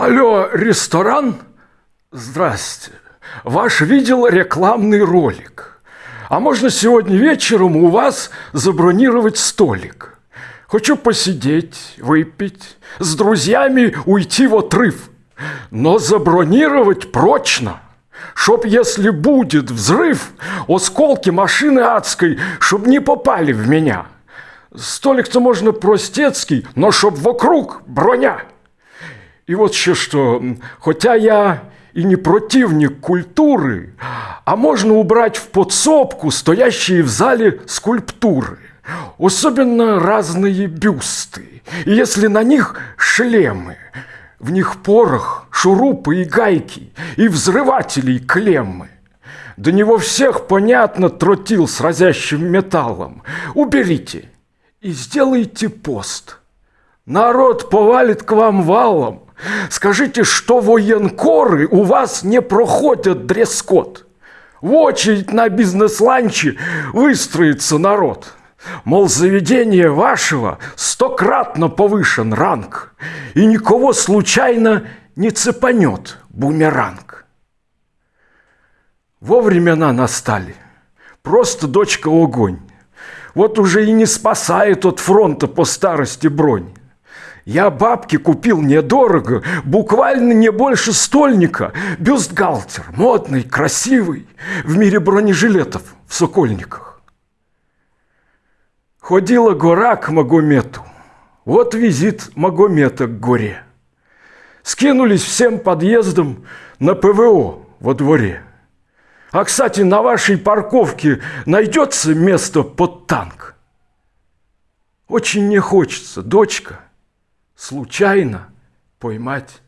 Алло, ресторан? Здрасте. Ваш видел рекламный ролик. А можно сегодня вечером у вас забронировать столик? Хочу посидеть, выпить, с друзьями уйти в отрыв. Но забронировать прочно, чтоб, если будет взрыв, осколки машины адской, чтоб не попали в меня. Столик-то можно простецкий, но чтоб вокруг броня. И вот еще что, хотя я и не противник культуры, а можно убрать в подсобку стоящие в зале скульптуры. Особенно разные бюсты, и если на них шлемы, в них порох, шурупы и гайки, и взрыватели, и клеммы. До него всех, понятно, тротил с разящим металлом. Уберите и сделайте пост. Народ повалит к вам валом, Скажите, что военкоры у вас не проходят дресс-код? В очередь на бизнес-ланче выстроится народ. Мол, заведение вашего стократно повышен ранг, и никого случайно не цепанет бумеранг. Во времена настали. Просто дочка огонь. Вот уже и не спасает от фронта по старости бронь. Я бабки купил недорого, буквально не больше стольника. Бюстгальтер, модный, красивый, в мире бронежилетов в Сокольниках. Ходила гора к Магомету. Вот визит Магомета к горе. Скинулись всем подъездом на ПВО во дворе. А, кстати, на вашей парковке найдется место под танк? Очень не хочется, дочка – случайно поймать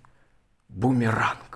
бумеранг.